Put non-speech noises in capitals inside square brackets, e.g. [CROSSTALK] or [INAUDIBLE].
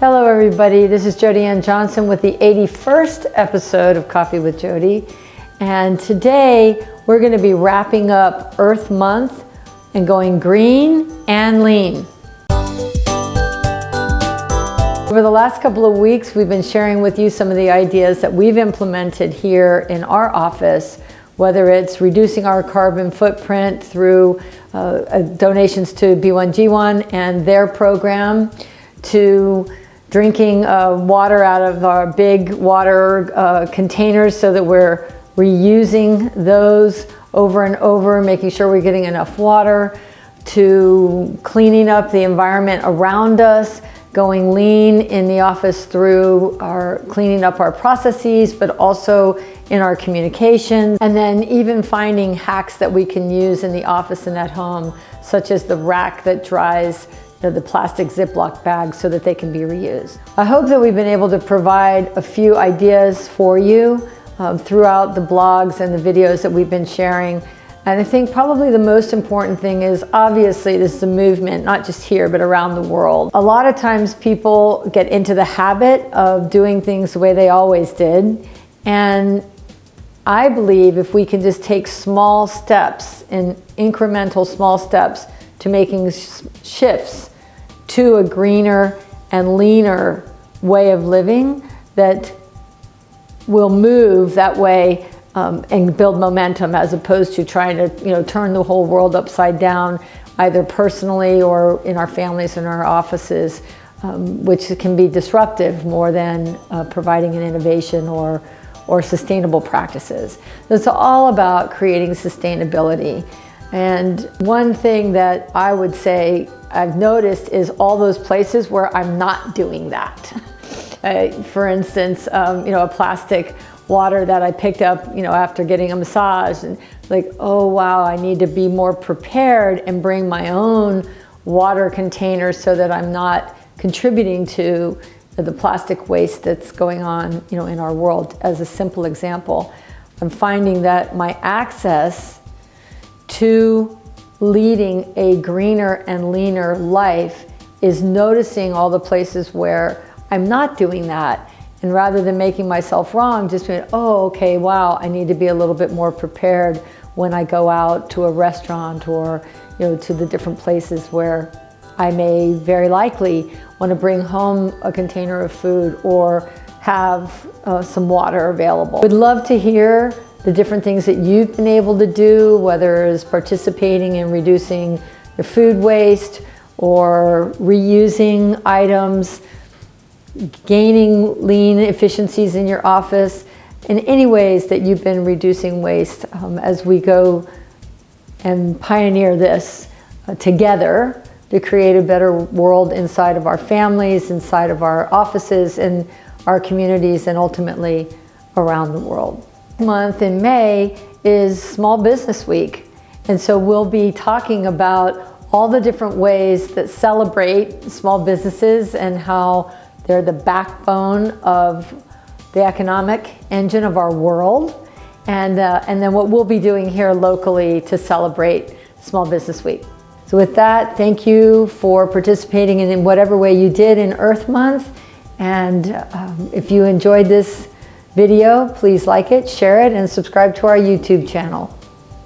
Hello everybody, this is Jody Ann Johnson with the 81st episode of Coffee with Jody. And today we're gonna be wrapping up Earth Month and going green and lean. Over the last couple of weeks, we've been sharing with you some of the ideas that we've implemented here in our office, whether it's reducing our carbon footprint through uh, uh donations to B1G1 and their program, to drinking uh, water out of our big water uh, containers so that we're reusing those over and over, making sure we're getting enough water, to cleaning up the environment around us, going lean in the office through our cleaning up our processes, but also in our communications, and then even finding hacks that we can use in the office and at home, such as the rack that dries the plastic Ziploc bags so that they can be reused. I hope that we've been able to provide a few ideas for you um, throughout the blogs and the videos that we've been sharing. And I think probably the most important thing is obviously this is a movement, not just here, but around the world. A lot of times people get into the habit of doing things the way they always did. And I believe if we can just take small steps and incremental small steps to making shifts to a greener and leaner way of living that will move that way um, and build momentum as opposed to trying to you know turn the whole world upside down either personally or in our families and our offices um, which can be disruptive more than uh, providing an innovation or or sustainable practices. It's all about creating sustainability and one thing that I would say I've noticed is all those places where I'm not doing that. [LAUGHS] uh, for instance, um, you know, a plastic water that I picked up, you know, after getting a massage and like, oh wow, I need to be more prepared and bring my own water container so that I'm not contributing to the plastic waste that's going on, you know, in our world as a simple example. I'm finding that my access to leading a greener and leaner life is noticing all the places where I'm not doing that. And rather than making myself wrong, just being, oh, okay, wow, I need to be a little bit more prepared when I go out to a restaurant or you know, to the different places where I may very likely want to bring home a container of food or have uh, some water available. Would love to hear the different things that you've been able to do, whether it's participating in reducing your food waste or reusing items, gaining lean efficiencies in your office, in any ways that you've been reducing waste um, as we go and pioneer this uh, together to create a better world inside of our families, inside of our offices, and our communities, and ultimately around the world month in May is Small Business Week. And so we'll be talking about all the different ways that celebrate small businesses and how they're the backbone of the economic engine of our world. And, uh, and then what we'll be doing here locally to celebrate Small Business Week. So with that, thank you for participating in whatever way you did in Earth Month. And um, if you enjoyed this video, please like it, share it, and subscribe to our YouTube channel.